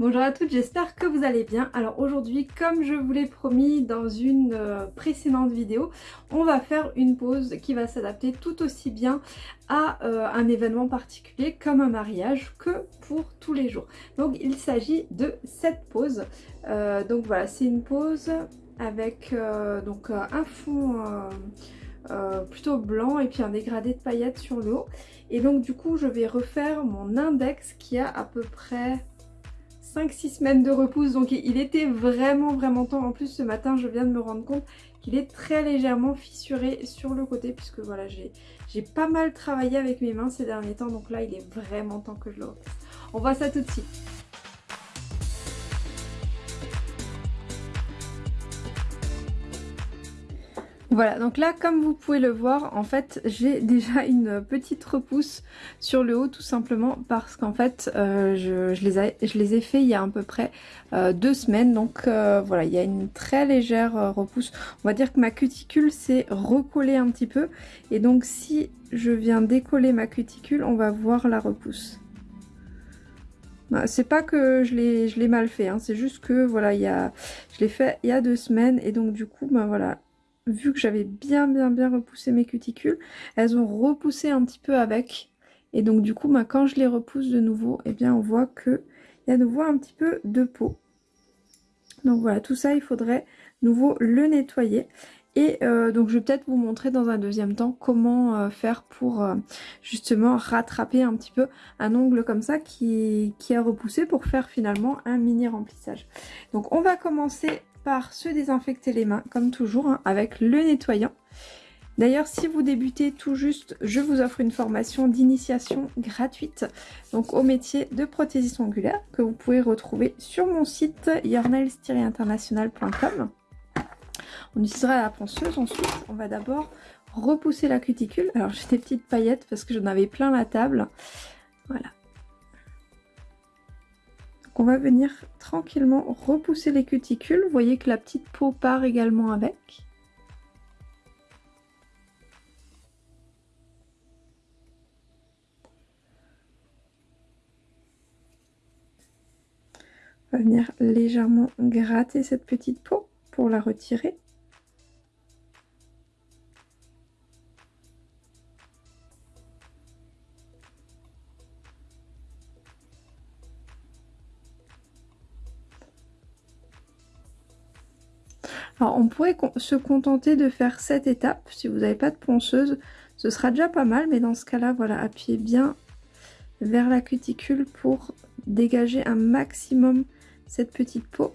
Bonjour à toutes, j'espère que vous allez bien. Alors aujourd'hui, comme je vous l'ai promis dans une euh, précédente vidéo, on va faire une pause qui va s'adapter tout aussi bien à euh, un événement particulier comme un mariage que pour tous les jours. Donc il s'agit de cette pause. Euh, donc voilà, c'est une pause avec un fond... plutôt blanc et puis un dégradé de paillettes sur le haut et donc du coup je vais refaire mon index qui a à peu près 5-6 semaines de repousse donc il était vraiment vraiment temps. En plus ce matin je viens de me rendre compte qu'il est très légèrement fissuré sur le côté puisque voilà j'ai pas mal travaillé avec mes mains ces derniers temps donc là il est vraiment temps que je le repousse. On voit ça tout de suite. Voilà, donc là, comme vous pouvez le voir, en fait, j'ai déjà une petite repousse sur le haut, tout simplement parce qu'en fait, euh, je, les ai, fait il y a à peu près euh, deux semaines. Donc euh, voilà, il y a une très légère repousse. On va dire que ma cuticule s'est recollée un petit peu. Et donc, si je viens décoller ma cuticule, on va voir la repousse. Bah, c'est pas que je l'ai mal fait, hein, c'est juste que voilà, il y a, je l'ai fait il y a deux semaines et donc du coup, ben voilà, vu que j'avais bien bien bien repoussé mes cuticules, elles ont repoussé un petit peu avec. Et donc du coup, bah, quand je les repousse de nouveau, eh bien on voit qu'il y a de nouveau un petit peu de peau. Donc voilà, tout ça, il faudrait nouveau le nettoyer. Et euh, donc je vais peut-être vous montrer dans un deuxième temps comment euh, faire pour euh, justement rattraper un petit peu un ongle comme ça qui a repoussé pour faire finalement un mini remplissage. Donc on va commencer par se désinfecter les mains comme toujours hein, avec le nettoyant. D'ailleurs, si vous débutez tout juste, je vous offre une formation d'initiation gratuite donc au métier de prothésiste ongulaire que vous pouvez retrouver sur mon site yournails-international.com. On utilisera la ponceuse ensuite. On va d'abord repousser la cuticule. Alors j'ai des petites paillettes parce que j'en avais plein la table. Voilà on va venir tranquillement repousser les cuticules. Vous voyez que la petite peau part également avec. On va venir légèrement gratter cette petite peau pour la retirer. Alors on pourrait se contenter de faire cette étape. Si vous n'avez pas de ponceuse, ce sera déjà pas mal. Mais dans ce cas-là, voilà, appuyez bien vers la cuticule pour dégager un maximum cette petite peau.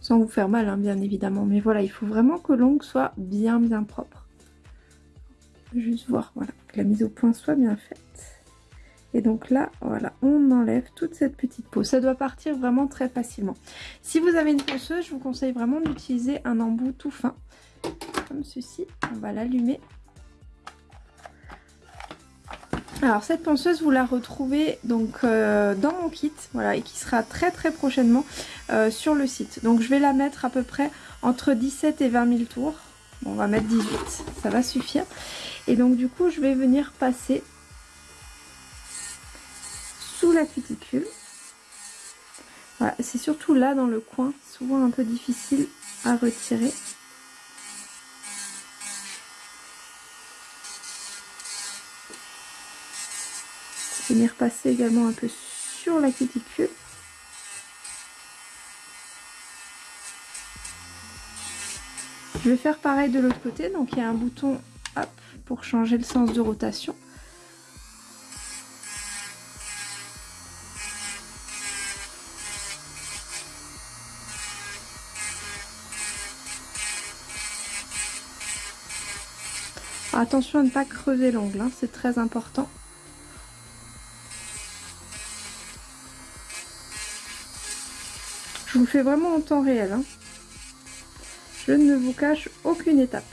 Sans vous faire mal, hein, bien évidemment. Mais voilà, il faut vraiment que l'ongle soit bien bien propre. Juste voir voilà, que la mise au point soit bien faite. Et donc là, voilà, on enlève toute cette petite peau. Ça doit partir vraiment très facilement. Si vous avez une ponceuse, je vous conseille vraiment d'utiliser un embout tout fin. Comme ceci. On va l'allumer. Alors cette ponceuse, vous la retrouvez donc euh, dans mon kit, voilà, et qui sera très très prochainement euh, sur le site. Donc je vais la mettre à peu près entre 17 et 20 000 tours. on va mettre 18, ça va suffire. Et donc du coup, je vais venir passer la cuticule. C'est surtout là dans le coin, souvent un peu difficile à retirer. Venir passer également un peu sur la cuticule. Je vais faire pareil de l'autre côté, donc il y a un bouton hop, pour changer le sens de rotation. Attention à ne pas creuser l'ongle, hein, c'est très important. Je vous fais vraiment en temps réel. Hein. Je ne vous cache aucune étape.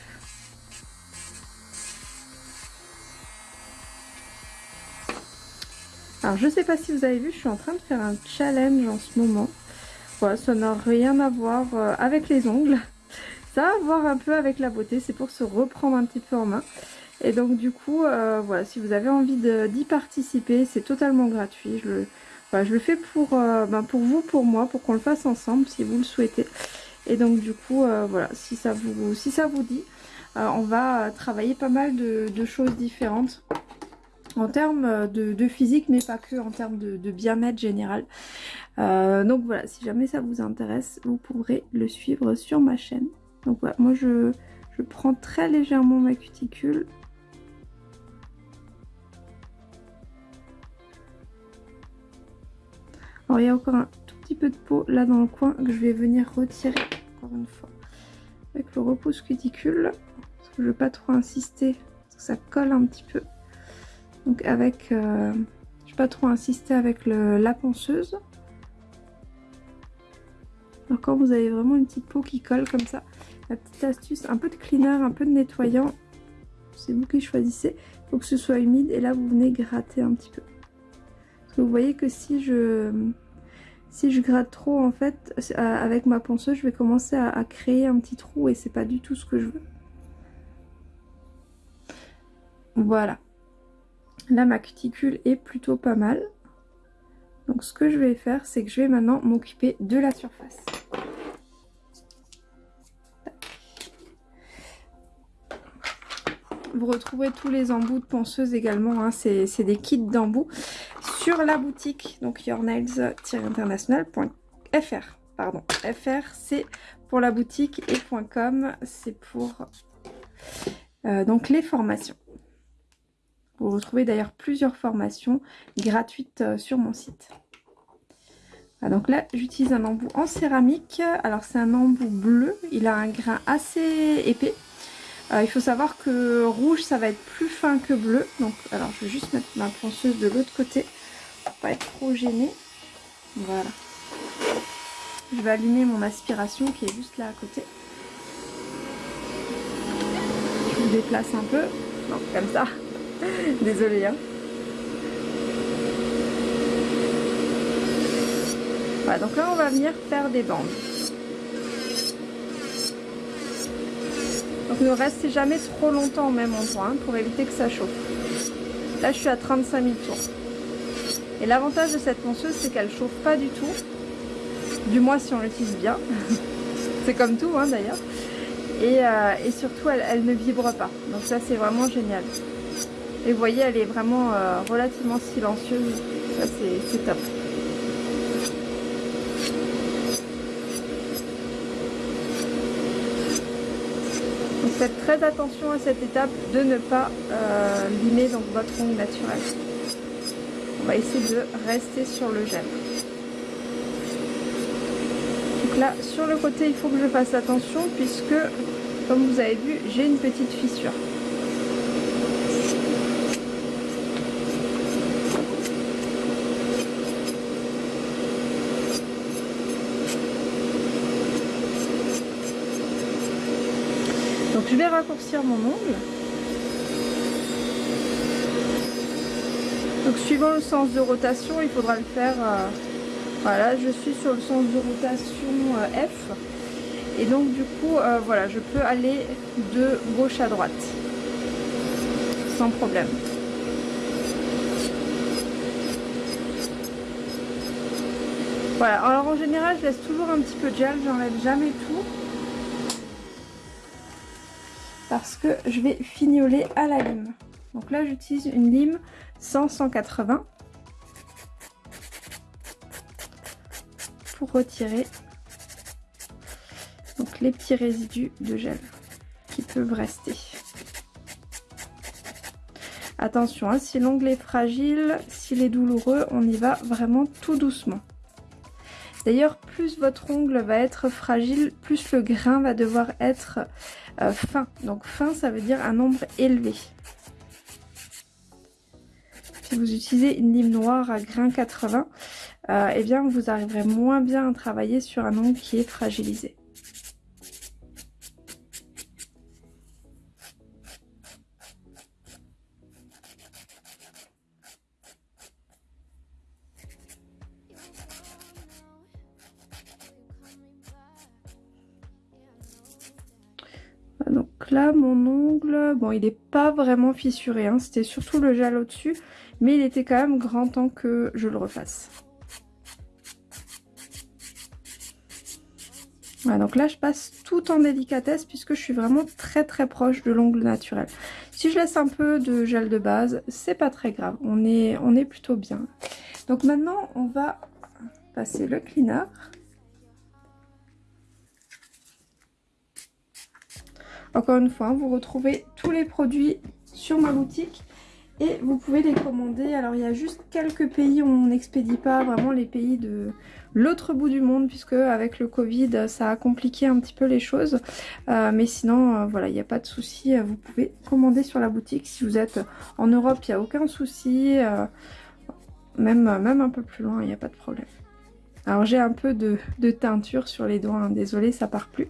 Alors je sais pas si vous avez vu, je suis en train de faire un challenge en ce moment. Voilà, ça n'a rien à voir euh, avec les ongles. Ça a à voir un peu avec la beauté, c'est pour se reprendre un petit peu en main. Et donc du coup, euh, voilà, si vous avez envie d'y participer, c'est totalement gratuit. Je le, je le fais pour, ben pour vous, pour moi, pour qu'on le fasse ensemble si vous le souhaitez. Et donc du coup, voilà, si ça vous, si ça vous dit, on va travailler pas mal de choses différentes en termes euh, de, physique, mais pas que, en termes de, bien-être général. Euh, donc voilà, si jamais ça vous intéresse, vous pourrez le suivre sur ma chaîne. Donc voilà, moi je, prends très légèrement ma cuticule. Alors il y a encore un tout petit peu de peau là dans le coin que je vais venir retirer encore une fois avec le repousse cuticule. Parce que je ne veux pas trop insister, parce que ça colle un petit peu. Donc avec, euh, je ne vais pas trop insister avec la ponceuse. Alors quand vous avez vraiment une petite peau qui colle comme ça, petite astuce, un peu de cleaner, un peu de nettoyant, c'est vous qui choisissez. Il faut que ce soit humide et là vous venez gratter un petit peu. Vous voyez que si je, si je gratte trop en fait, avec ma ponceuse, je vais commencer à créer un petit trou et c'est pas du tout ce que je veux. Voilà. Là, ma cuticule est plutôt pas mal. Donc ce que je vais faire, c'est que je vais maintenant m'occuper de la surface. Vous retrouverez tous les embouts de ponceuse également, hein. c'est des kits d'embouts sur la boutique, donc yournails-international.fr. Pardon, FR c'est pour la boutique et .com c'est pour euh, donc les formations. Vous retrouvez d'ailleurs plusieurs formations gratuites euh, sur mon site. donc là, j'utilise un embout en céramique. Alors c'est un embout bleu, il a un grain assez épais. Euh, il faut savoir que rouge, ça va être plus fin que bleu. Donc, alors je vais juste mettre ma ponceuse de l'autre côté pour pas être trop gênée. Voilà. Je vais allumer mon aspiration qui est juste là à côté. Je vous déplace un peu. Donc comme ça. Désolée. Hein. Voilà, donc là on va venir faire des bandes. Donc ne restez jamais trop longtemps au même endroit hein, pour éviter que ça chauffe. Là je suis à 35 000 tours. Et l'avantage de cette ponceuse c'est qu'elle chauffe pas du tout. Du moins si on l'utilise bien. c'est comme tout hein, d'ailleurs. Euh, et, surtout elle, elle ne vibre pas. Donc ça c'est vraiment génial. Et vous voyez, elle est vraiment euh, relativement silencieuse. Ça, c'est top. Donc faites très attention à cette étape de ne pas euh, limer votre ongle naturel. On va essayer de rester sur le gel. Donc là, sur le côté, il faut que je fasse attention puisque, comme vous avez vu, j'ai une petite fissure. je mon ongle. Donc suivant le sens de rotation, il faudra le faire. Euh, voilà, je suis sur le sens de rotation euh, F. Et donc du coup, euh, voilà, je peux aller de gauche à droite. Sans problème. Voilà, alors en général, je laisse toujours un petit peu de gel, j'enlève jamais tout parce que je vais fignoler à la lime. Donc là, j'utilise une lime 100-180 pour retirer donc les petits résidus de gel qui peuvent rester. Attention, hein, si l'ongle est fragile, s'il est douloureux, on y va vraiment tout doucement. D'ailleurs, plus votre ongle va être fragile, plus le grain va devoir être euh, fin. Donc fin, ça veut dire un nombre élevé. Si vous utilisez une lime noire à grain 80, euh, eh bien vous arriverez moins bien à travailler sur un ongle qui est fragilisé. là, mon ongle, bon, il n'est pas vraiment fissuré. Hein. C'était surtout le gel au-dessus. Mais il était quand même grand temps que je le refasse. Voilà, donc là, je passe tout en délicatesse puisque je suis vraiment très très proche de l'ongle naturel. Si je laisse un peu de gel de base, c'est pas très grave. On est, on est plutôt bien. Donc maintenant, on va passer le cleaner. Encore une fois, vous retrouvez tous les produits sur ma boutique et vous pouvez les commander. Alors il y a juste quelques pays où on n'expédie pas, vraiment les pays de l'autre bout du monde puisque avec le Covid ça a compliqué un petit peu les choses. Euh, mais sinon euh, voilà, il n'y a pas de souci, vous pouvez commander sur la boutique. Si vous êtes en Europe, il n'y a aucun souci. Euh, même, même un peu plus loin, il n'y a pas de problème. Alors j'ai un peu de, teinture sur les doigts, hein. désolé ça part plus.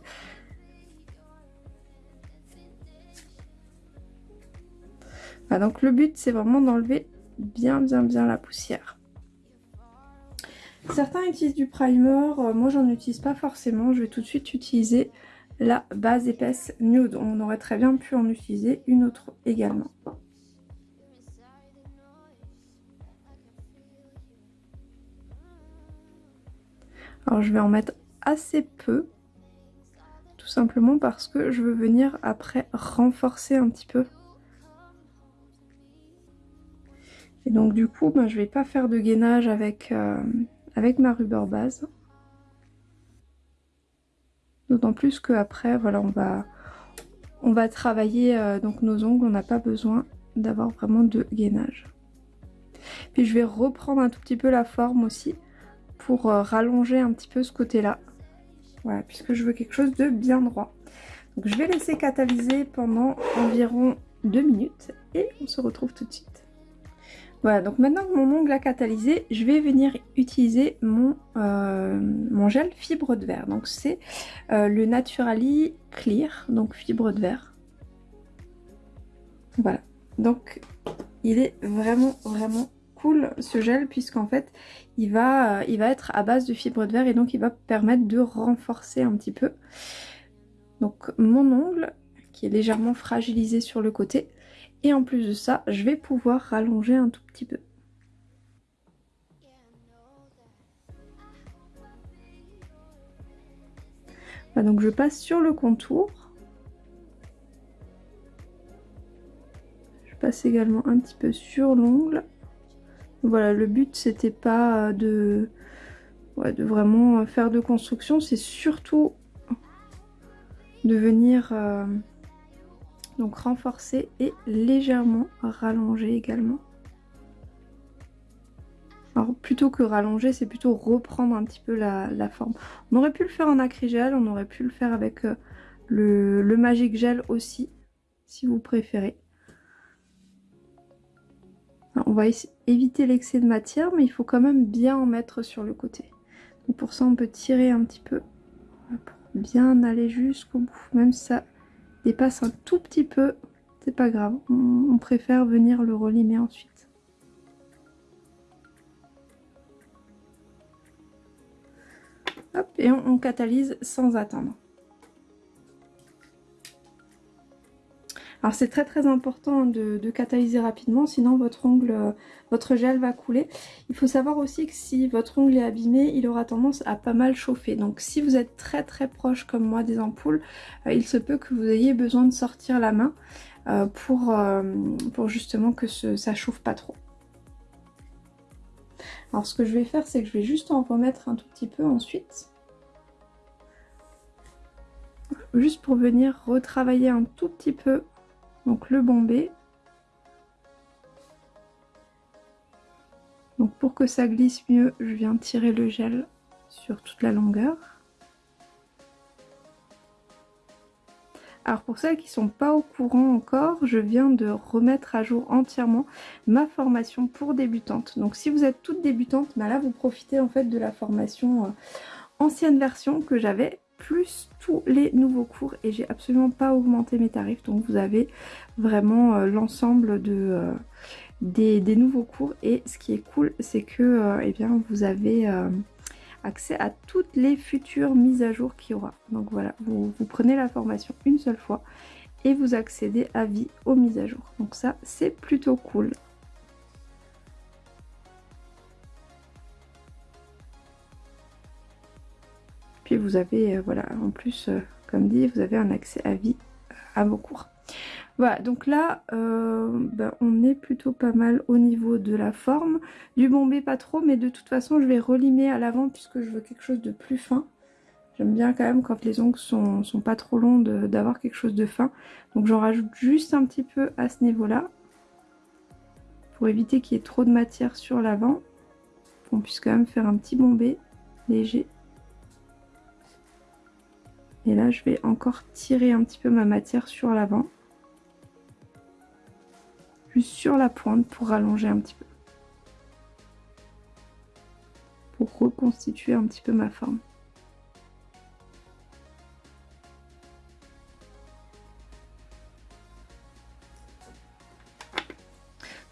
Donc le but c'est vraiment d'enlever bien bien bien la poussière. Certains utilisent du primer, euh, moi j'en utilise pas forcément, je vais tout de suite utiliser la base épaisse nude. On aurait très bien pu en utiliser une autre également. Alors je vais en mettre assez peu, tout simplement parce que je veux venir après renforcer un petit peu Et donc du coup, ben, je vais pas faire de gainage avec, euh, avec ma rubber base. D'autant plus qu'après, voilà, on va, on va travailler euh, donc nos ongles, on n'a pas besoin d'avoir vraiment de gainage. Puis je vais reprendre un tout petit peu la forme aussi pour euh, rallonger un petit peu ce côté-là. Voilà, puisque je veux quelque chose de bien droit. Donc je vais laisser catalyser pendant environ deux minutes et on se retrouve tout de suite. Voilà, donc maintenant que mon ongle a catalysé, je vais venir utiliser mon, euh, gel fibre de verre. Donc c'est euh, le Naturally Clear, donc fibre de verre. Voilà, donc il est vraiment vraiment cool ce gel puisqu'en fait il va, euh, il va être à base de fibre de verre et donc il va permettre de renforcer un petit peu. Mon ongle qui est légèrement fragilisé sur le côté, et en plus de ça, je vais pouvoir rallonger un tout petit peu. donc je passe sur le contour. Je passe également un petit peu sur l'ongle. Voilà, le but c'était pas de, de vraiment faire de construction, c'est surtout de venir... Euh, donc et légèrement rallonger également. Alors plutôt que rallonger, c'est plutôt reprendre un petit peu la, forme. On aurait pu le faire en acrygel, on aurait pu le faire avec euh, le, Magic Gel aussi, si vous préférez. on va éviter l'excès de matière, mais il faut quand même bien en mettre sur le côté. Donc pour ça, on peut tirer un petit peu pour bien aller jusqu'au bout, même ça dépasse un tout petit peu, c'est pas grave. On, préfère venir le relimer ensuite. Hop, et on catalyse sans attendre. Alors c'est très très important de, catalyser rapidement, sinon votre ongle, euh, votre gel va couler. Il faut savoir aussi que si votre ongle est abîmé, il aura tendance à pas mal chauffer. Donc si vous êtes très très proche comme moi des ampoules, euh, il se peut que vous ayez besoin de sortir la main euh, pour, pour justement que ça chauffe pas trop. Alors ce que je vais faire, c'est que je vais juste en remettre un tout petit peu ensuite. Juste pour venir retravailler un tout petit peu donc le bombé. Donc pour que ça glisse mieux, je viens tirer le gel sur toute la longueur. Alors pour celles qui sont pas au courant encore, je viens de remettre à jour entièrement ma formation pour débutantes. Donc si vous êtes toute débutante, bah là vous profitez en fait de la formation euh, ancienne version que j'avais plus tous les nouveaux cours et j'ai absolument pas augmenté mes tarifs. Donc vous avez vraiment euh, l'ensemble de euh, des, nouveaux cours. Et ce qui est cool c'est que euh, eh bien vous avez accès à toutes les futures mises à jour qu'il y aura. Donc voilà vous, vous prenez la formation une seule fois et vous accédez à vie aux mises à jour. Donc ça c'est plutôt cool Puis vous avez, voilà, en plus, comme dit, vous avez un accès à vie à vos cours. Voilà, donc là, ben, on est plutôt pas mal au niveau de la forme. Du bombé, pas trop, mais de toute façon, je vais relimer à l'avant puisque je veux quelque chose de plus fin. J'aime bien quand même quand les ongles sont, sont pas trop longs d'avoir quelque chose de fin. Donc j'en rajoute juste un petit peu à ce niveau-là. Pour éviter qu'il y ait trop de matière sur l'avant. On puisse quand même faire un petit bombé léger. Et là je vais encore tirer un petit peu ma matière sur l'avant. Juste sur la pointe pour rallonger un petit peu. Pour reconstituer un petit peu ma forme.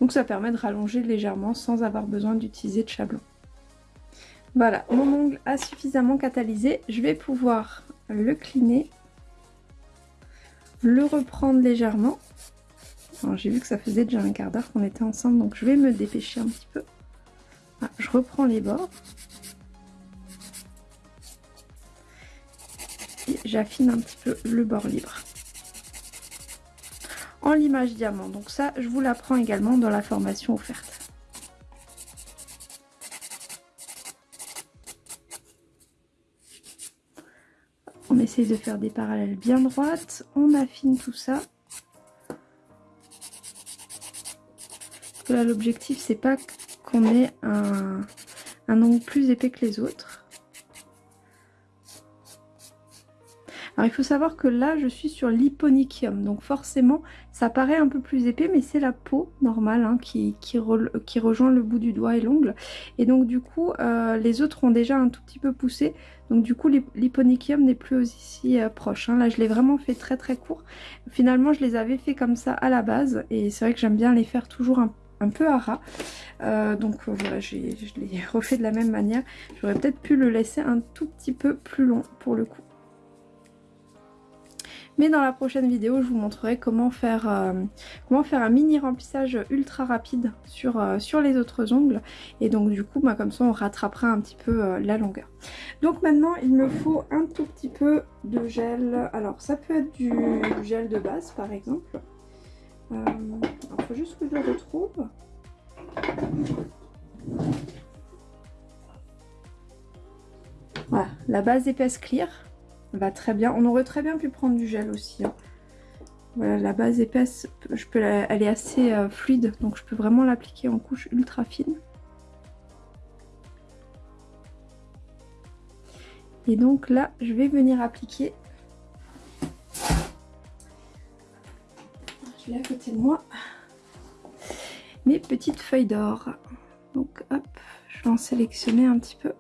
Donc ça permet de rallonger légèrement sans avoir besoin d'utiliser de chablon. Voilà, mon ongle a suffisamment catalysé. Je vais pouvoir le cliner, le reprendre légèrement. J'ai vu que ça faisait déjà un quart d'heure qu'on était ensemble, donc je vais me dépêcher un petit peu. Ah, je reprends les bords. Et j'affine un petit peu le bord libre en l'image diamant. Donc ça, je vous l'apprends également dans la formation offerte. Essaye de faire des parallèles bien droites. On affine tout ça. là, l'objectif, c'est pas qu'on ait un, un ongle plus épais que les autres. Alors il faut savoir que là je suis sur l'hyponychium, donc forcément ça paraît un peu plus épais, mais c'est la peau normale hein, qui, qui, rejoint le bout du doigt et l'ongle. Et donc du coup euh, les autres ont déjà un tout petit peu poussé, donc du coup l'hyponychium n'est plus aussi euh, proche. Hein. Là je l'ai vraiment fait très très court. Finalement je les avais fait comme ça à la base, et c'est vrai que j'aime bien les faire toujours un peu à ras. Euh, donc voilà, je l'ai refait de la même manière. J'aurais peut-être pu le laisser un tout petit peu plus long pour le coup. Mais dans la prochaine vidéo, je vous montrerai comment faire, euh, comment faire un mini remplissage ultra rapide sur, euh, sur les autres ongles. Et donc du coup, bah, comme ça, on rattrapera un petit peu euh, la longueur. Donc maintenant, il me faut un tout petit peu de gel. Alors ça peut être du, gel de base par exemple. Il faut juste que je le retrouve. Voilà, la base épaisse clear va très bien. On aurait très bien pu prendre du gel aussi. Hein. Voilà, la base épaisse, je peux elle est assez euh, fluide, donc je peux vraiment l'appliquer en couche ultra fine. Et donc là, je vais venir appliquer. Je l'ai à côté de moi. Mes petites feuilles d'or. Donc hop, je vais en sélectionner un petit peu.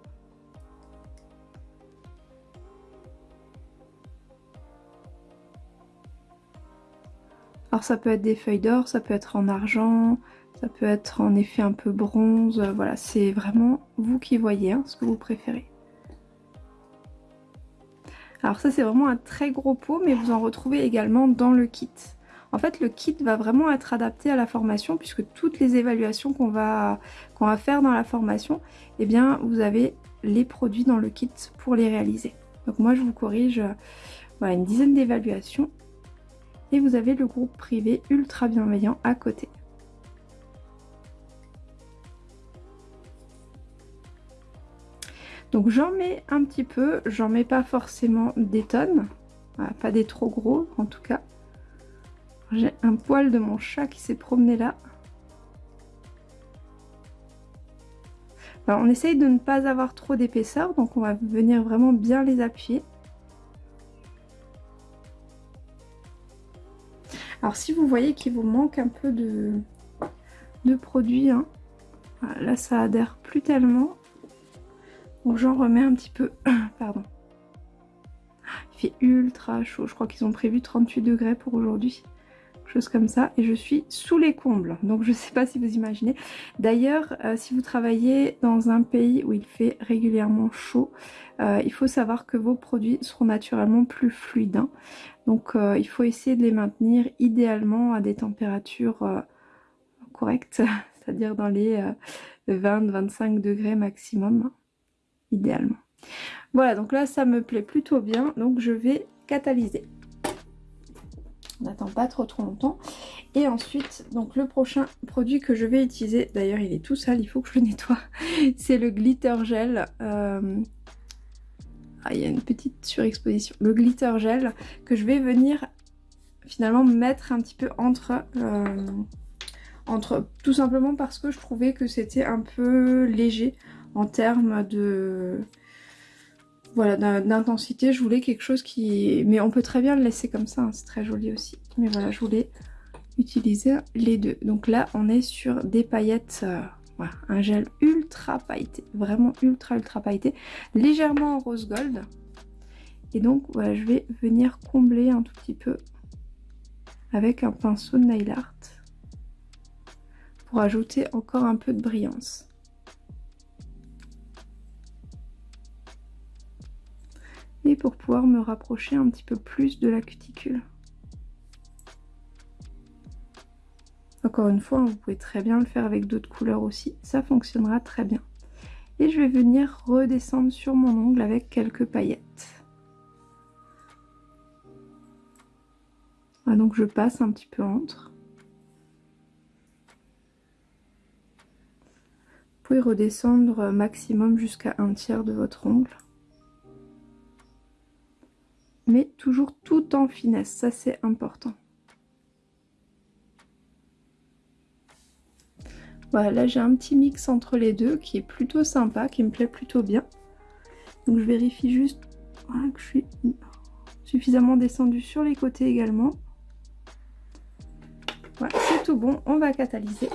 Alors ça peut être des feuilles d'or, ça peut être en argent, ça peut être en effet un peu bronze, euh, voilà, c'est vraiment vous qui voyez hein, ce que vous préférez. Alors ça c'est vraiment un très gros pot, mais vous en retrouvez également dans le kit. En fait le kit va vraiment être adapté à la formation puisque toutes les évaluations qu'on va, va faire dans la formation, eh bien vous avez les produits dans le kit pour les réaliser. Donc moi je vous corrige euh, une dizaine d'évaluations et vous avez le groupe privé ultra bienveillant à côté. Donc j'en mets un petit peu, j'en mets pas forcément des tonnes, pas des trop gros en tout cas. J'ai un poil de mon chat qui s'est promené là. on essaye de ne pas avoir trop d'épaisseur, donc on va venir vraiment bien les appuyer. Alors si vous voyez qu'il vous manque un peu de, de produit, hein, là ça adhère plus tellement. Donc j'en remets un petit peu. Pardon. Il fait ultra chaud. Je crois qu'ils ont prévu 38 degrés pour aujourd'hui chose comme ça et je suis sous les combles donc je sais pas si vous imaginez d'ailleurs euh, si vous travaillez dans un pays où il fait régulièrement chaud euh, il faut savoir que vos produits seront naturellement plus fluides hein. Donc euh, il faut essayer de les maintenir idéalement à des températures correctes c'est à dire dans les 20-25 degrés maximum idéalement Voilà, donc là, ça me plaît plutôt bien. Donc, je vais catalyser. On n'attend pas trop trop longtemps. Et ensuite, donc le prochain produit que je vais utiliser, d'ailleurs il est tout sale, il faut que je le nettoie, c'est le glitter gel. Euh, ah, il y a une petite surexposition. Le glitter gel que je vais venir finalement mettre un petit peu entre... Euh, entre tout simplement parce que je trouvais que c'était un peu léger en termes de voilà d'intensité. Je voulais quelque chose qui mais on peut très bien le laisser comme ça hein, c'est très joli aussi. Mais voilà je voulais utiliser les deux. Donc là on est sur des paillettes euh, un gel ultra pailleté vraiment ultra ultra pailleté légèrement en rose gold. Et donc voilà je vais venir combler un tout petit peu avec un pinceau de nail art pour ajouter encore un peu de brillance. Et pour pouvoir me rapprocher un petit peu plus de la cuticule. Encore une fois, vous pouvez très bien le faire avec d'autres couleurs aussi, ça fonctionnera très bien. Et je vais venir redescendre sur mon ongle avec quelques paillettes. donc je passe un petit peu entre. Vous pouvez redescendre maximum jusqu'à un tiers de votre ongle mais toujours tout en finesse, ça c'est important. Voilà, là j'ai un petit mix entre les deux qui est plutôt sympa, qui me plaît plutôt bien. Donc je vérifie juste que je suis suffisamment descendu sur les côtés également. Voilà, c'est tout bon, on va catalyser.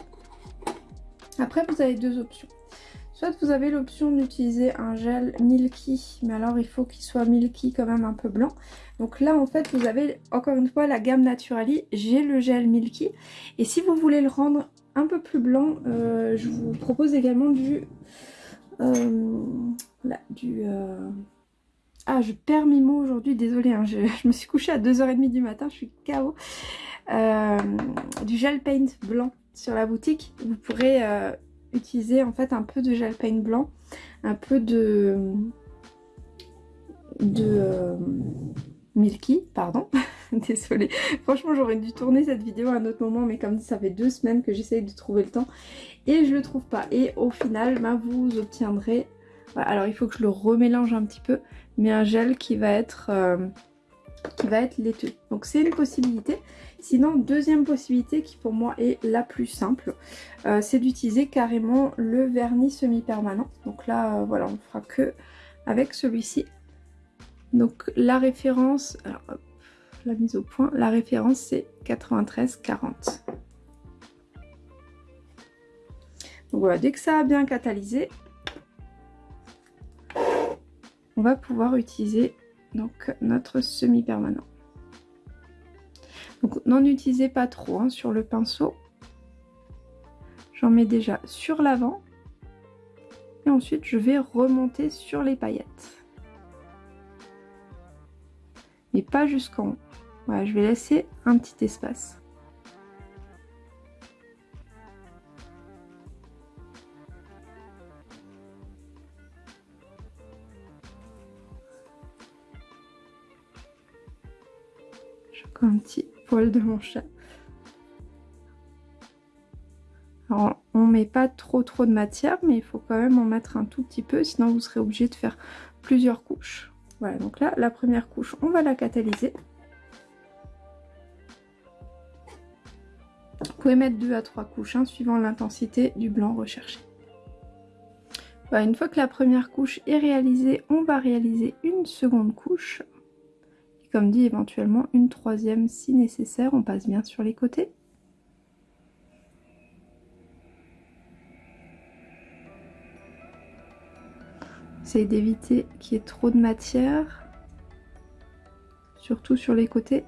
Après vous avez deux options. Soit vous avez l'option d'utiliser un gel milky, mais alors il faut qu'il soit milky quand même un peu blanc. Donc là en fait vous avez encore une fois la gamme Naturali, j'ai le gel milky. Et si vous voulez le rendre un peu plus blanc, euh, je vous propose également du... Euh, du... Euh, ah je perds mes mots aujourd'hui, désolée, hein, je, je, me suis couchée à 2h30 du matin, je suis KO. du gel paint blanc sur la boutique, vous pourrez utiliser en fait un peu de gel paint blanc, un peu de, de Milky, pardon, désolée. Franchement j'aurais dû tourner cette vidéo à un autre moment mais comme ça fait deux semaines que j'essaye de trouver le temps et je le trouve pas. Et au final bah, vous obtiendrez, alors il faut que je le remélange un petit peu, mais un gel qui va être... Euh, qui va être laiteux. Donc c'est une possibilité. Sinon, deuxième possibilité qui pour moi est la plus simple, euh, c'est d'utiliser carrément le vernis semi-permanent. Donc là, euh, voilà, on fera que avec celui-ci. Donc la référence, la mise au point, la référence c'est 93,40. Donc voilà, dès que ça a bien catalysé, on va pouvoir utiliser donc notre semi-permanent. Donc n'en utilisez pas trop hein, sur le pinceau. J'en mets déjà sur l'avant. Et ensuite je vais remonter sur les paillettes. Mais pas jusqu'en haut. Voilà, je vais laisser un petit espace. un petit poil de mon chat. Alors, on met pas trop trop de matière, mais il faut quand même en mettre un tout petit peu, sinon vous serez obligé de faire plusieurs couches. Voilà, donc là, la première couche, on va la catalyser. Pouvez mettre deux à trois couches, hein, suivant l'intensité du blanc recherché. Voilà, une fois que la première couche est réalisée, on va réaliser une seconde couche comme dit éventuellement une troisième si nécessaire, on passe bien sur les côtés. C'est d'éviter qu'il y ait trop de matière, surtout sur les côtés.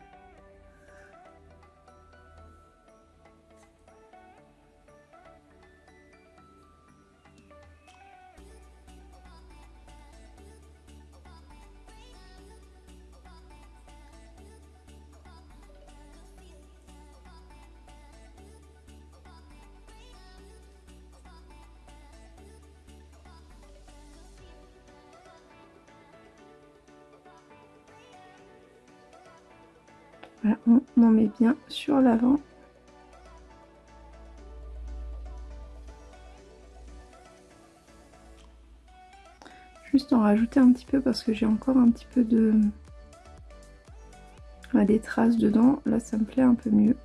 On en met bien sur l'avant. Juste en rajouter un petit peu parce que j'ai encore un petit peu de... des traces dedans. Là, ça me plaît un peu mieux.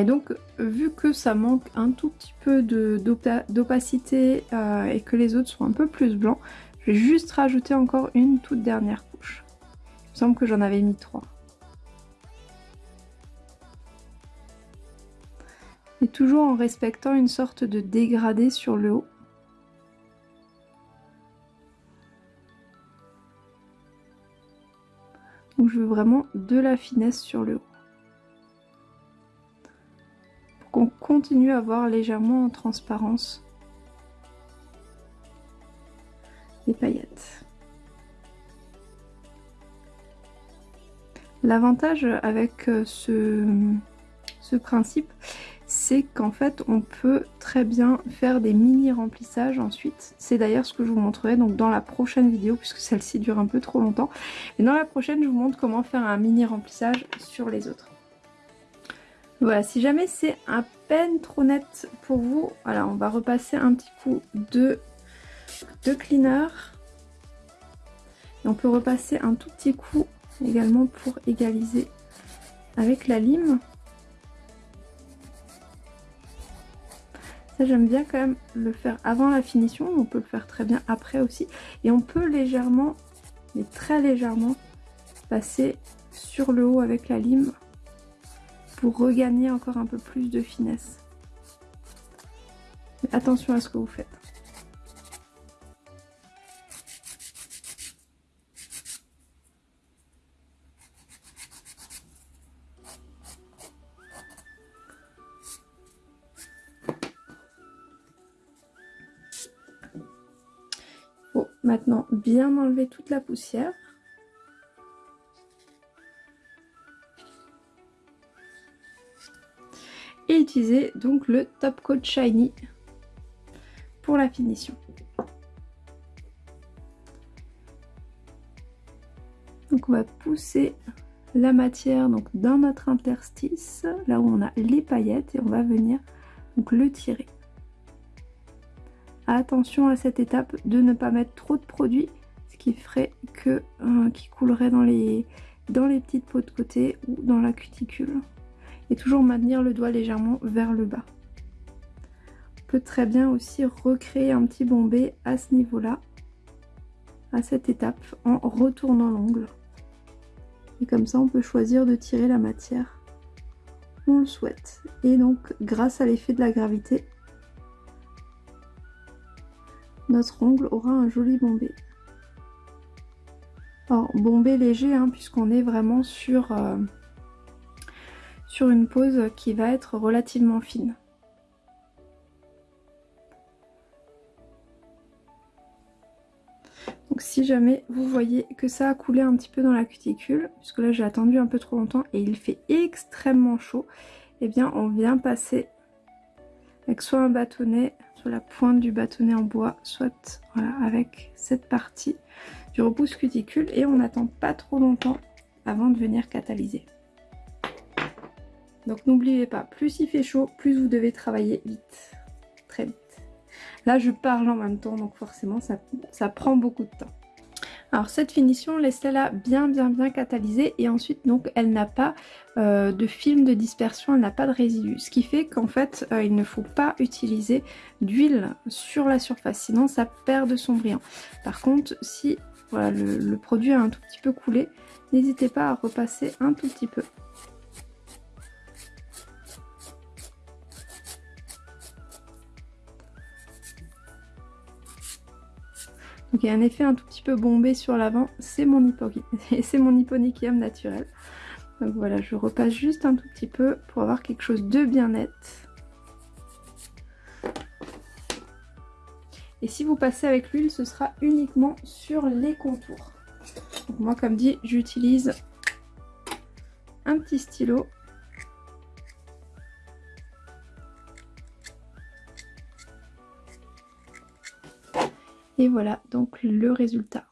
Et donc, vu que ça manque un tout petit peu d'opacité euh, et que les autres sont un peu plus blancs, je vais juste rajouter encore une toute dernière couche. Il me semble que j'en avais mis trois. Et toujours en respectant une sorte de dégradé sur le haut. Donc je veux vraiment de la finesse sur le haut. Qu'on continue à voir légèrement en transparence les paillettes. L'avantage avec euh, ce, ce principe, c'est qu'en fait on peut très bien faire des mini remplissages ensuite. C'est d'ailleurs ce que je vous montrerai donc dans la prochaine vidéo puisque celle-ci dure un peu trop longtemps. Et dans la prochaine je vous montre comment faire un mini remplissage sur les autres. Voilà, si jamais c'est à peine trop net pour vous, voilà, on va repasser un petit coup de, de cleaner. Et on peut repasser un tout petit coup également pour égaliser avec la lime. Ça j'aime bien quand même le faire avant la finition, on peut le faire très bien après aussi. Et on peut légèrement, mais très légèrement, passer sur le haut avec la lime pour regagner encore un peu plus de finesse. attention à ce que vous faites. Bon, maintenant bien enlever toute la poussière. Et utiliser donc le Top Coat Shiny pour la finition. Donc on va pousser la matière donc dans notre interstice, là où on a les paillettes, et on va venir donc le tirer. Attention à cette étape de ne pas mettre trop de produit, ce qui ferait que euh, qui coulerait dans les, dans les petites peaux de côté ou dans la cuticule toujours maintenir le doigt légèrement vers le bas. On peut très bien aussi recréer un petit bombé à ce niveau-là, à cette étape, en retournant l'ongle. Et comme ça, on peut choisir de tirer la matière on le souhaite. Et donc, grâce à l'effet de la gravité, notre ongle aura un joli bombé. Alors, bombé léger, hein, puisqu'on est vraiment sur... Euh, sur une pose qui va être relativement fine. Donc si jamais vous voyez que ça a coulé un petit peu dans la cuticule, puisque là j'ai attendu un peu trop longtemps et il fait extrêmement chaud, eh bien on vient passer avec soit un bâtonnet, soit la pointe du bâtonnet en bois, soit voilà, avec cette partie du repousse cuticule et on n'attend pas trop longtemps avant de venir catalyser. Donc n'oubliez pas, plus il fait chaud, plus vous devez travailler vite. Très vite. Là je parle en même temps, donc forcément ça, prend beaucoup de temps. Alors cette finition, laissez-la bien bien bien catalysée et ensuite donc elle n'a pas euh, de film de dispersion, elle n'a pas de résidus. Ce qui fait qu'en fait euh, il ne faut pas utiliser d'huile sur la surface, sinon ça perd de son brillant. Par contre si le produit a un tout petit peu coulé, n'hésitez pas à repasser un tout petit peu Donc il y a un effet un tout petit peu bombé sur l'avant, c'est mon, c'est naturel. Donc voilà, je repasse juste un tout petit peu pour avoir quelque chose de bien net. Et si vous passez avec l'huile, ce sera uniquement sur les contours. Moi, comme dit, j'utilise un petit stylo Et voilà donc le résultat.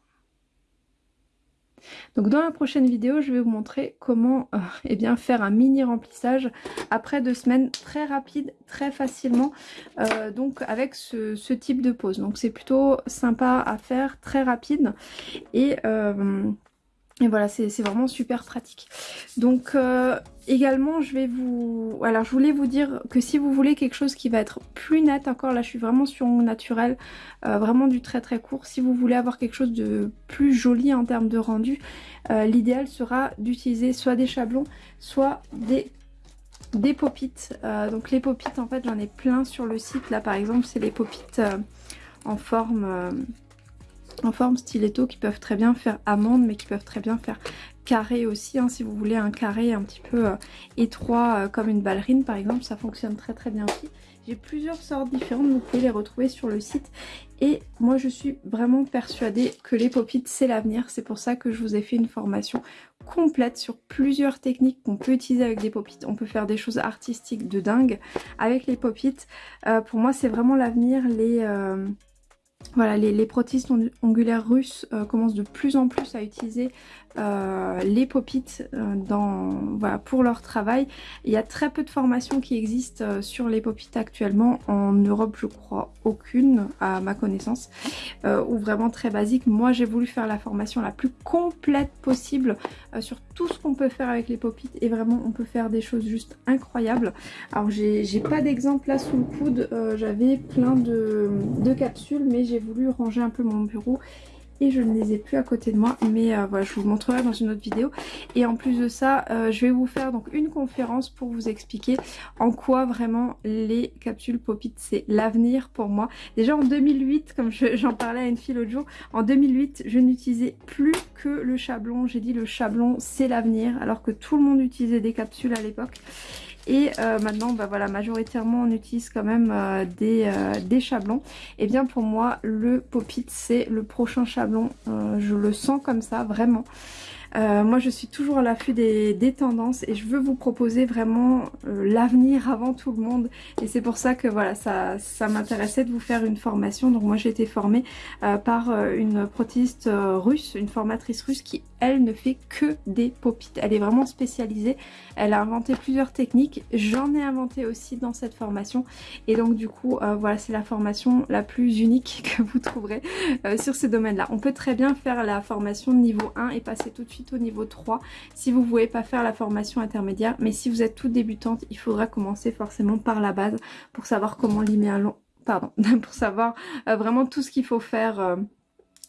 Donc dans la prochaine vidéo, je vais vous montrer comment euh, eh bien, faire un mini remplissage après deux semaines très rapide, très facilement, euh, donc avec ce, type de pose. Donc c'est plutôt sympa à faire, très rapide et... Euh, et voilà, c'est vraiment super pratique. Donc euh, également, je vais vous... Alors je voulais vous dire que si vous voulez quelque chose qui va être plus net, encore là je suis vraiment sur mon naturel, euh, vraiment du très très court. Si vous voulez avoir quelque chose de plus joli en termes de rendu, euh, l'idéal sera d'utiliser soit des chablons, soit des des donc les popites, en fait, j'en ai plein sur le site. Là, par exemple, c'est les popites en forme en forme stiletto qui peuvent très bien faire amande mais qui peuvent très bien faire carré aussi hein, si vous voulez un carré un petit peu euh, étroit euh, comme une ballerine par exemple ça fonctionne très très bien aussi. J'ai plusieurs sortes différentes vous pouvez les retrouver sur le site. Et moi je suis vraiment persuadée que les popites c'est l'avenir. C'est pour ça que je vous ai fait une formation complète sur plusieurs techniques qu'on peut utiliser avec des popites on peut faire des choses artistiques de dingue avec les popites euh, pour moi c'est vraiment l'avenir. Les voilà, les, protistes ongulaires russes euh, commencent de plus en plus à utiliser euh, les popites euh, pour leur travail. Il y a très peu de formations qui existent euh, sur les popites actuellement. En Europe, je crois aucune, à ma connaissance, ou vraiment très basique. Moi, j'ai voulu faire la formation la plus complète possible sur tout ce qu'on peut faire avec les popites. Et vraiment, on peut faire des choses juste incroyables. Alors, j'ai pas d'exemple là sous le coude. J'avais plein de capsules, mais j'ai voulu ranger un peu mon bureau et je ne les ai plus à côté de moi mais euh, voilà je vous montrerai dans une autre vidéo. Et en plus de ça euh, je vais vous faire donc une conférence pour vous expliquer en quoi vraiment les capsules Popit c'est l'avenir pour moi. Déjà en 2008 comme j'en parlais à une fille l'autre jour en 2008 je n'utilisais plus que le chablon. J'ai dit le chablon c'est l'avenir alors que tout le monde utilisait des capsules à l'époque et euh, maintenant, bah voilà, majoritairement on utilise quand même euh, des, euh, des, chablons. Et bien pour moi, le Pop-It c'est le prochain chablon. je le sens comme ça, vraiment. Euh, moi je suis toujours à l'affût des, tendances et je veux vous proposer vraiment euh, l'avenir avant tout le monde et c'est pour ça que voilà ça, ça m'intéressait de vous faire une formation donc moi j'ai été formée euh, par une prothésiste russe, une formatrice russe qui elle ne fait que des popites, elle est vraiment spécialisée, elle a inventé plusieurs techniques, j'en ai inventé aussi dans cette formation et donc du coup voilà c'est la formation la plus unique que vous trouverez sur ce domaine là. On peut très bien faire la formation niveau 1 et passer tout de suite au niveau 3 si vous ne voulez pas faire la formation intermédiaire. Mais si vous êtes toute débutante, il faudra commencer forcément par la base pour savoir comment limer un long... Pardon, pour savoir euh, vraiment tout ce qu'il faut faire...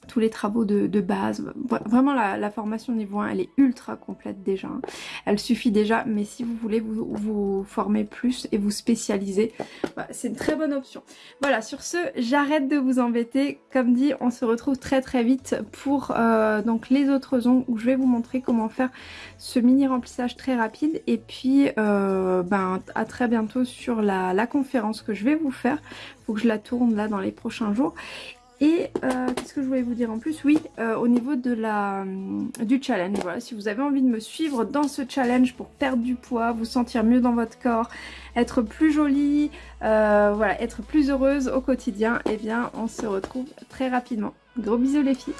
Tous les travaux de, base. Vraiment la, formation niveau 1 elle est ultra complète déjà. Hein. Elle suffit déjà mais si vous voulez vous, former plus et vous spécialiser, bah, c'est une très bonne option. Voilà sur ce j'arrête de vous embêter. Comme dit on se retrouve très très vite pour euh, donc les autres ongles où je vais vous montrer comment faire ce mini remplissage très rapide et puis euh, ben, à très bientôt sur la, la conférence que je vais vous faire. Faut que je la tourne là dans les prochains jours et euh, qu'est-ce que je voulais vous dire en plus? Oui, euh, au niveau de euh, du challenge, voilà, si vous avez envie de me suivre dans ce challenge pour perdre du poids, vous sentir mieux dans votre corps, être plus jolie, voilà, être plus heureuse au quotidien, eh bien on se retrouve très rapidement. Gros bisous les filles